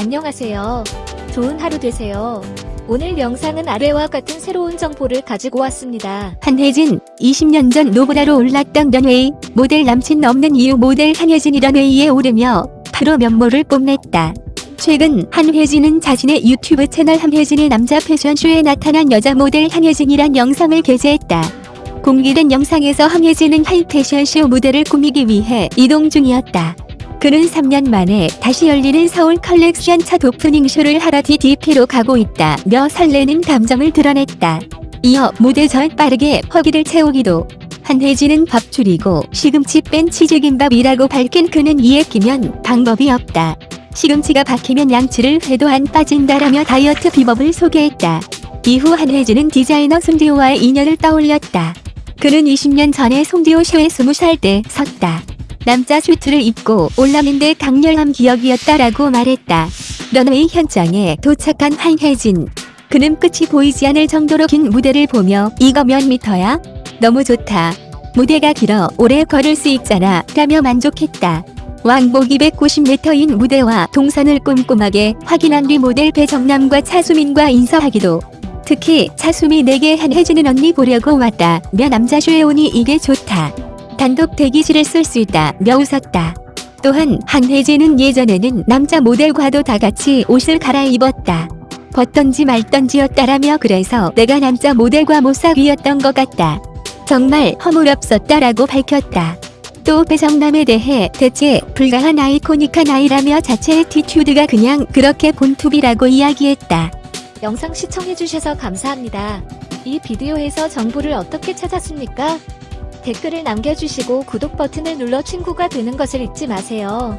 안녕하세요. 좋은 하루 되세요. 오늘 영상은 아래와 같은 새로운 정보를 가지고 왔습니다. 한혜진, 20년 전 노브라로 올랐던 런웨이, 모델 남친 없는 이유 모델 한혜진이 런웨이에 오르며 프로 면모를 뽐냈다. 최근 한혜진은 자신의 유튜브 채널 한혜진의 남자 패션쇼에 나타난 여자 모델 한혜진이란 영상을 게재했다. 공개된 영상에서 한혜진은 하이 패션쇼 무대를 꾸미기 위해 이동 중이었다. 그는 3년 만에 다시 열리는 서울 컬렉션 첫 오프닝 쇼를 하러 DDP로 가고 있다며 설레는 감정을 드러냈다. 이어 무대 전 빠르게 허기를 채우기도 한혜진은 밥 줄이고 시금치 뺀 치즈김밥이라고 밝힌 그는 이에 끼면 방법이 없다. 시금치가 박히면 양치를 해도 안 빠진다라며 다이어트 비법을 소개했다. 이후 한혜진은 디자이너 송지오와의 인연을 떠올렸다. 그는 20년 전에 송지오 쇼에 20살 때 섰다. 남자 슈트를 입고 올랐는데 강렬한 기억이었다라고 말했다. 런웨이 현장에 도착한 한혜진. 그는 끝이 보이지 않을 정도로 긴 무대를 보며 이거 몇 미터야? 너무 좋다. 무대가 길어 오래 걸을 수 있잖아 라며 만족했다. 왕복이 190m인 무대와 동선을 꼼꼼하게 확인한 뒤 모델 배정남과 차수민과 인사하기도 특히 차수민에게 한혜진은 언니 보려고 왔다 며 남자쇼에 오니 이게 좋다. 단독 대기실을 쓸수 있다며 웃었다. 또한 한혜진은 예전에는 남자 모델과도 다 같이 옷을 갈아입었다. 벗던지 말던지였다라며 그래서 내가 남자 모델과 못사귀었던 것 같다. 정말 허물없었다라고 밝혔다. 또 배정남에 대해 대체 불가한 아이코닉한 아이라며 자체의 티튜드가 그냥 그렇게 본투비라고 이야기했다. 영상 시청해주셔서 감사합니다. 이 비디오에서 정보를 어떻게 찾았습니까? 댓글을 남겨주시고 구독 버튼을 눌러 친구가 되는 것을 잊지 마세요.